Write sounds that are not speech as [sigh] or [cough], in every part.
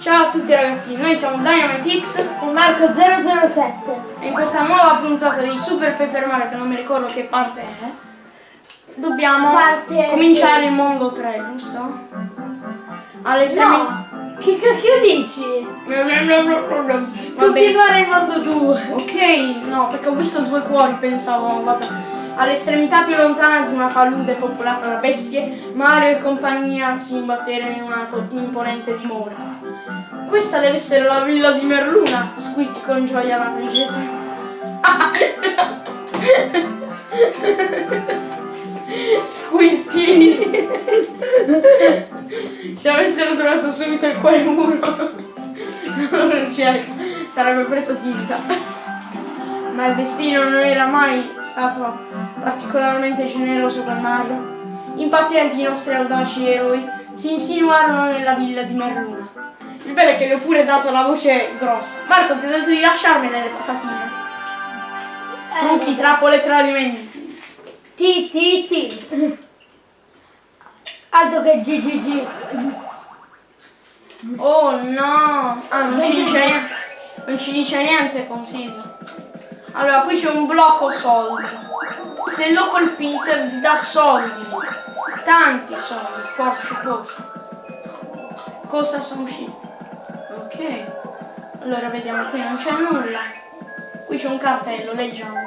Ciao a tutti ragazzi, noi siamo DynamiteX e Marco 007 e in questa nuova puntata di Super Paper Mario, che non mi ricordo che parte è, dobbiamo Parte cominciare sì. il mondo 3, giusto? All'estremità... No, che cacchio dici? Continuare il mondo 2 Ok, no, perché ho visto due cuori, pensavo, vabbè. All'estremità più lontana di una palude popolata da bestie, Mario e compagnia si imbatterono in una po- imponente dimora. Questa deve essere la villa di Merluna, squeak con gioia la princesa. Squirty! Se avessero trovato subito il cuore muro, non lo cerca, sarebbe presto finita. Ma il destino non era mai stato particolarmente generoso con Mario. Impazienti i nostri audaci eroi si insinuarono nella villa di Merluna. Il bello è che vi ho pure dato la voce grossa. Marco, ti ho detto di lasciarmene le patatine. Trucchi, trappole tradimenti. T, T, T Altro che GGG Oh no! Ah, non ci dice niente. Non ci dice niente consiglio. Allora, qui c'è un blocco soldi. Se lo colpite vi dà soldi. Tanti soldi, forse pochi. Cosa sono usciti? Ok. Allora vediamo, qui non c'è nulla. Qui c'è un cartello, leggiamo.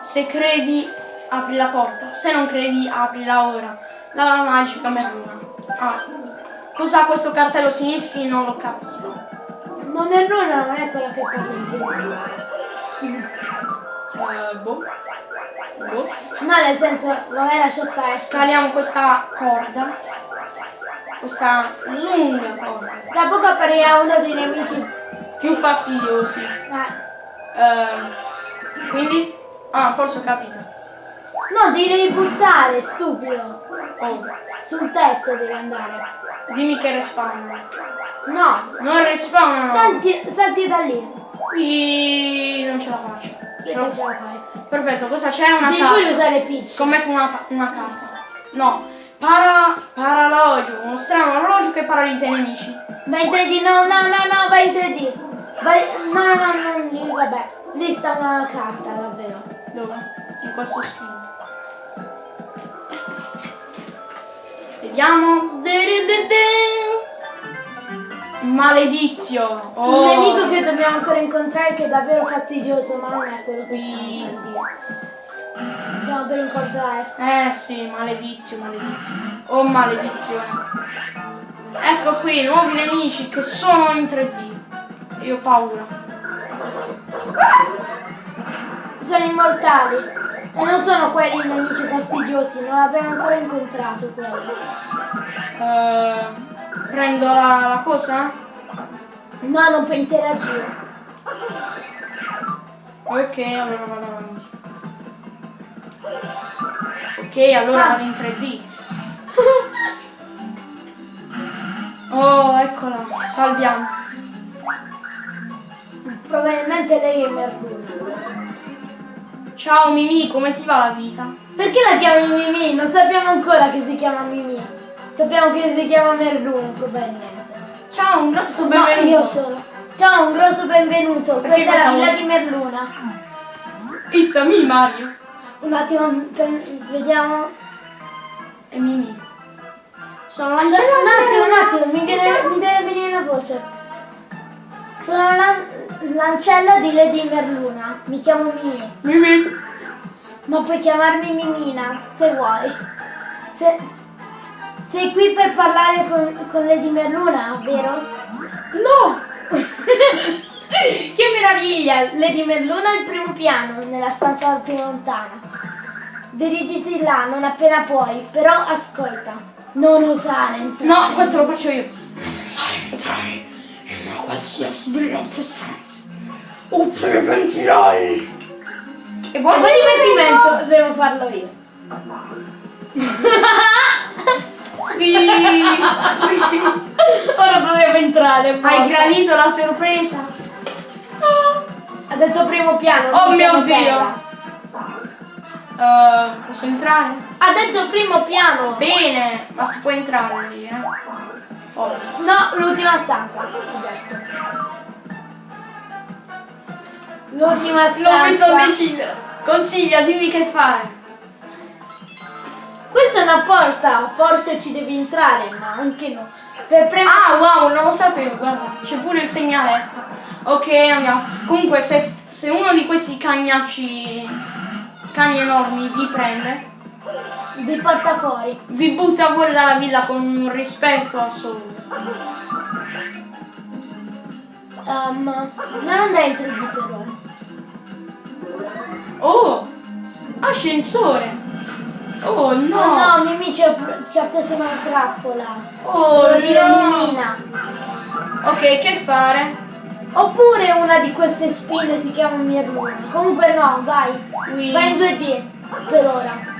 Se credi, apri la porta. Se non credi, aprila ora. La magica merluna. Ah. Cosa questo cartello significhi non l'ho capito. Ma Merluna non è quella che parla in Eh, boh. Boh. No, nel senso, vabbè lascia stare Scaliamo questa corda. Questa lunga corda. Tra poco apparirà uno dei nemici Più fastidiosi. Eh, Eh, quindi? Ah, forse ho capito. No, devi buttare, stupido Oh, Sul tetto devi andare dimmi che respawnano. No, Non respawnano! salti, salti da lì Qui non ce la faccio. Ce la- Perché ce la fai? Perfetto, cosa c'è? Una Devi carta. usare Peach Scommetto una, una carta. No. Para, paralogio, uno strano orologio che paralizza i nemici. Vai in 3D, no, no, no, no, vai in 3D Vai, no, no, no, no, lì, vabbè Lì sta una carta, davvero Dove? In questo screen. Vediamo. Maledizio. Oh. Un nemico che dobbiamo ancora incontrare che è davvero fastidioso, ma non è quello che Qui. stiamo per dire. Dobbiamo per incontrare. Eh sì, maledizio, maledizio. Oh maledizione. Ecco qui, nuovi nemici che sono in 3D. Io ho paura. Sono immortali. E non sono quelli nemici fastidiosi, non abbiamo ancora incontrato quelli. Eh, prendo la, la cosa? No, non puoi interagire. Ok, allora vado avanti. Ok, allora Ah. vado in 3D. Oh, eccola, salviamo. Probabilmente lei è Merluna. Ciao Mimi, come ti va la vita? Perché la chiami Mimì? Non sappiamo ancora che si chiama Mimì. Sappiamo che si chiama Merluna, probabilmente. Ciao, un grosso No, benvenuto. io sono. Ciao, un grosso benvenuto. Perché Questa è la villa di Merluna. It's a me, Mario. Un attimo, vediamo. E Mimi. Sono Un l'ancella. attimo, un attimo, mi, viene- mi deve venire la voce. Sono l'an- l'ancella di Lady Merluna. Mi chiamo Mimì. Mimi. Ma puoi chiamarmi Mimina, se vuoi. Se- sei qui per parlare con, con Lady Merluna, vero? No. [laughs] che meraviglia! Lady Merluna al primo piano, nella stanza più lontana. Dirigiti là non appena puoi, però ascolta. Non osare entrare. No, questo lo faccio io. Sai entrare in una qualsiasi delle nostre stanze. O te ne pentirai. E E poi divertimento devo farlo io. [laughs] [laughs] Ora dovevo entrare. Hai morta. gradito la sorpresa? Ha detto primo piano. Oh mio Dio. Eh, posso entrare? Ha detto primo piano. Bene, ma si può entrare lì, eh? Forza. No, l'ultima stanza. L'ultima Non mi so stanza. decidere. Consiglia, dimmi che fare. Questa è una porta, forse ci devi entrare, ma anche no. Per premere. Ah, wow, non lo sapevo, guarda, c'è pure il segnaletto. Ok, andiamo. Comunque, se, se uno di questi cagnacci, cani enormi, vi prende, Vi porta fuori. vi butta fuori dalla villa con un rispetto assoluto. Um, non andare in 3D per ora. Oh, ascensore. Oh no. No, no, Mimì ci ha, ci ha preso una trappola. Oh dire no. Mimina. Ok, che fare? Oppure una di queste spine si chiama Mirluna. Comunque no, vai. Qui. Vai in 2D per ora.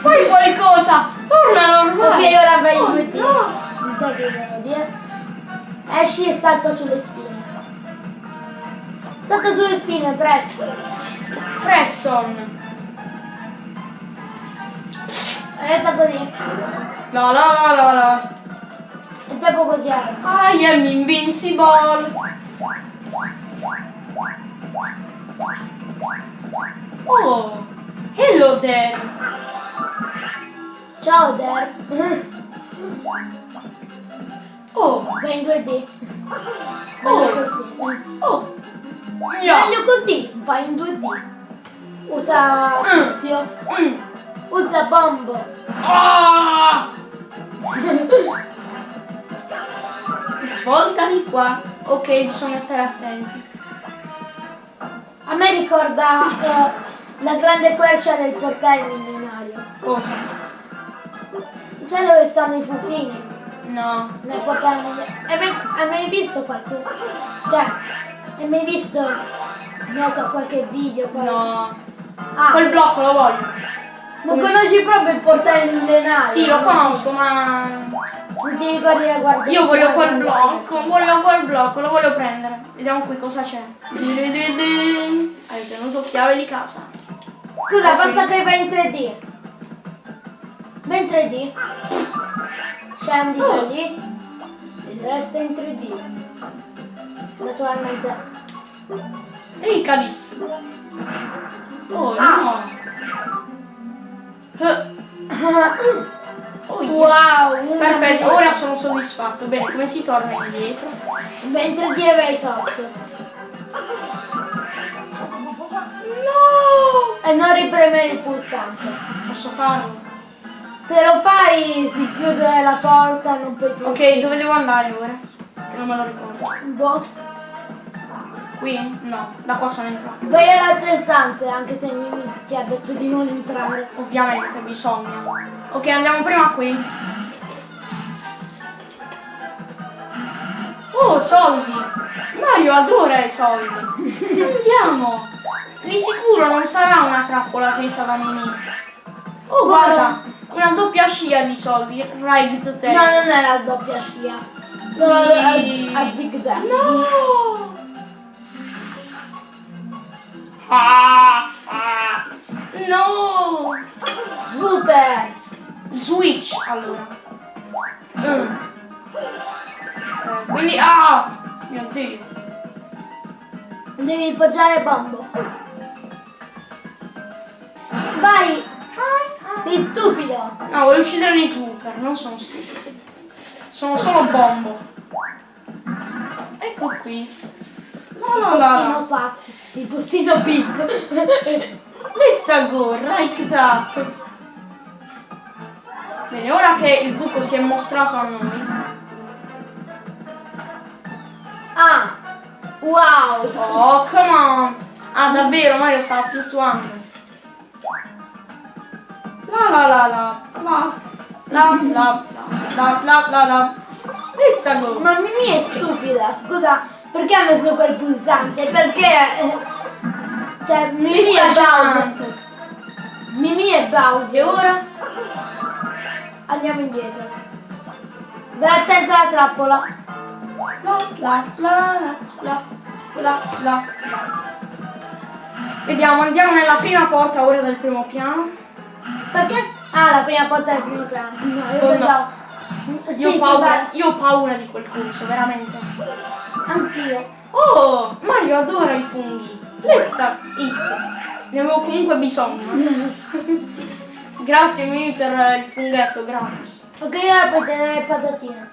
Fai qualcosa. Torna Ok, normale. ora vai in Oh, 2D. no. In 3D devo dire. Esci e salta sulle spine. Salta sulle spine, presto. Preston. Resta così. La la la la la. E dopo così alza. I am invincible. Oh, hello there. Ciao Der. Oh, Vai in 2D. Oh. Così. oh. Yeah. Meglio così, vai in 2D. Usa Mm. tizio. Mm. Usa bombo. Ah! [laughs] Svolta di qua. Ok, bisogna stare attenti. A me ricorda eh, la grande quercia del portale millenario. Cosa? Sai dove stanno i fufini? No. Nel portale millenario. Hai mai, hai mai visto qualcuno? Cioè, hai mai visto, non so, qualche video? qualche- No. Ah, Quel blocco lo voglio. non come conosci proprio il portale millenario? Sì, lo conosco, ma. Non ti ricordi la guardia? Io voglio quel blocco, voglio quel blocco, lo voglio prendere. Vediamo qui cosa c'è. Hai ottenuto chiave di casa. Scusa, Ok. basta che vai in 3D. Vai in 3D. Scendi da Oh. lì. E resta in 3D. Naturalmente. Delicatissimo. Oh Ah. no. Eh, Oh, yeah. wow! una Perfetto, mia- ora sono soddisfatto. Bene, come si torna indietro? Vai in 3D e vai sotto. No! E non ripremere il pulsante. Posso farlo? Se lo fai si chiude la porta, non puoi più. Ok, dove devo andare ora? Che non me lo ricordo. Boh. Qui? No, da qua sono entrato. Vai alle altre stanze, anche se Mimi ti ha detto di non entrare. Ovviamente, bisogna. Ok, andiamo prima qui. Oh, soldi! Mario adora i soldi! Andiamo! Di sicuro non sarà una trappola tesa da Mimì. Oh, guarda! Una doppia scia di soldi. Ride to No, ten. non è la doppia scia. Sono Sì. a, a zig zag. No! Ah, ah. No! Super! Switch allora. Mm. Eh, quindi ah! Mio dio. Devi poggiare bombo. Vai! Sei stupido! No, voglio uccidere gli super, non sono stupido. Sono solo bombo. Ecco qui. Postino la. Pat. Il postino. Let's go, right up. Bene, ora che il buco si è mostrato a noi. ah! Wow! Oh, come on! Ah, davvero, Mario stava fluttuando. La la la la la la la la la la la Let's go! Ma Mimi è stupida, scusa, perché ha messo quel pulsante? Perché... eh, Cioè, Mimi è Let's Bowser. Mimi E Bowser. ora? Andiamo indietro. Vai attento alla trappola. La la la la la la Vediamo, andiamo nella prima porta ora del primo piano. Perché? Ah, la prima porta del primo piano. No, io Oh, no. pensavo. Io ho, Sì, paura, vai. io ho paura di quel coso, veramente. Anch'io. Oh, Mario adora i funghi. Lezza, it. Ne avevo comunque bisogno. [laughs] Grazie Mimi per il funghetto, gratis. Ok, ora puoi tenere le patatine.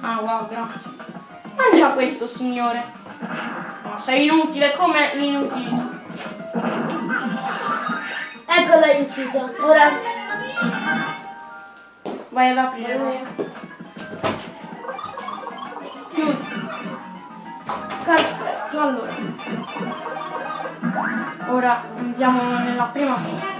Ah wow, grazie. Mangia questo, signore. No, sei inutile come l'inutilità. Ecco l'hai ucciso. Ora. Vai ad aprire. Chiudi. Perfetto, allora. Ora andiamo nella prima porta.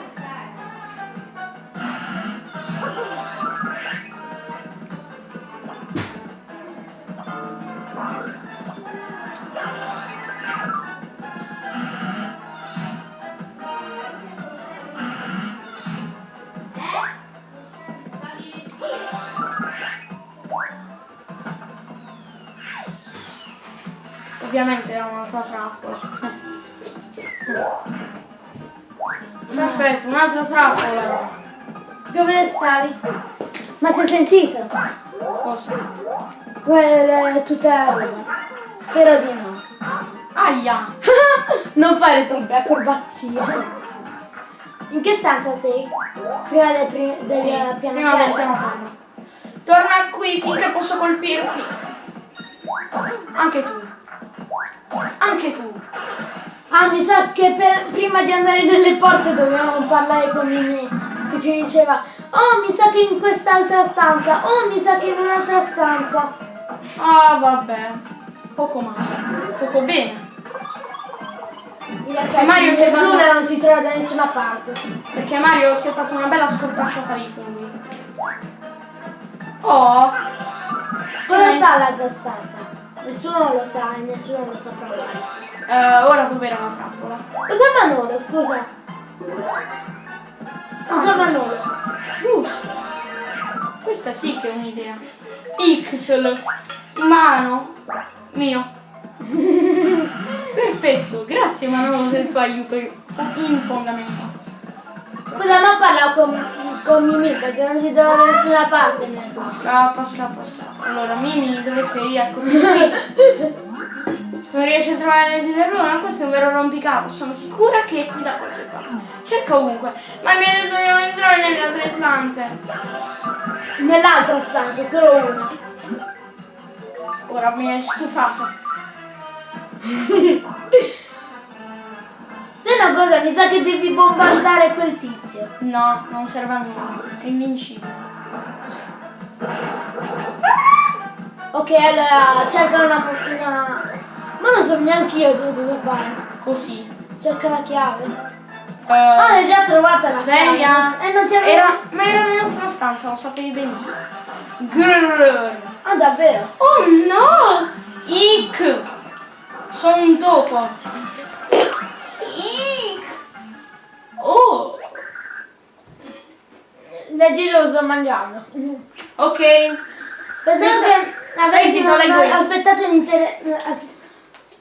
Un'altra trappola. Perfetto, un'altra trappola. Dove stavi? Ma si è sentito? Cosa? Quelle tutte le roba. Spero di no. Aia! [laughs] non fare troppe acrobazie. In che stanza sei? Prima del, pri- del Sì, piano prima del piano. Torna qui finché posso colpirti. Anche tu. Anche tu. Ah, mi sa che per- prima di andare nelle porte dovevamo parlare con Mimi che ci diceva Oh, mi sa che in quest'altra stanza, oh, mi sa che in un'altra stanza. Ah, vabbè. Poco male. Poco bene. Effetti, Mario si è fatto- Luna non si trova da nessuna parte. Perché Mario si è fatto una bella scorpacciata di funghi. Oh, Cosa sta l'altra stanza? Nessuno lo sa e nessuno lo saprà mai. eh, ora dov'era la trappola? Usa Manolo, scusa. Usa Manolo. Giusto. Questa sì che è un'idea. Pixel. Mano. Mio. [laughs] Perfetto, grazie Manolo del tuo aiuto infondamentale. Scusa, ma parla con, con Mimì perché non si trova da nessuna parte Scappa, scappa, scappa. Allora, Mimi, dove sei? Eccoti qui. Non riesci a trovare le dillerone? Questo è un vero rompicapo. Sono sicura che è qui da qualche parte. Cerca ovunque. Ma mi ha detto di non entrare nelle altre stanze. Nell'altra stanza, solo una. Ora mi hai stufato. [laughs] Se una cosa, mi sa che devi bombardare quel tizio. No, non serve a nulla. È invincibile. Ok, allora cerca una, una... Ma non so neanche io cosa fare. Così. Cerca la chiave. Eh, Ah, l'hai già trovata la sveglia. E non si Era, ma era nell'altra stanza, lo sapevi benissimo. Grrr. Ah, davvero? Oh no! Ick! Sono un topo. Oh! Leggi lo sto mangiando. Ok. Pensavo Questa- che avessi Senti, lo leggo io. aspettato l'inter... as-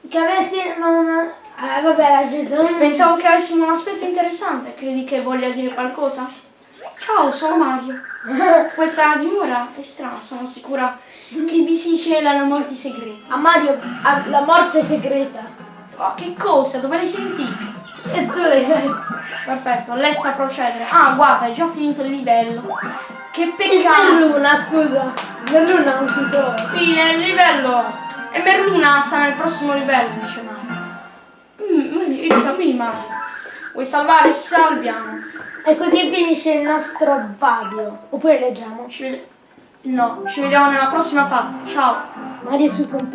Che avessi una... Eh, vabbè, ragione. Pensavo che avessimo un aspetto interessante. Credi che voglia dire qualcosa? Ciao, sono Mario. [laughs] Questa dimora è strana, sono sicura che vi si celano molti segreti. A Mario, a- la morte segreta. Oh, che cosa? Dove l'hai sentito? E tu. Perfetto, let's a procedere. Ah, guarda, è già finito il livello. Che E peccato. Merluna, scusa. Merluna non si trova. Fine il livello. E Merluna sta nel prossimo livello, dice Mario. Mm, it's a me, Mario. Vuoi salvare? Salviamo. E così finisce il nostro vadio. Oppure leggiamo. Ci No, ci vediamo nella prossima parte. Ciao. Mario su compagno.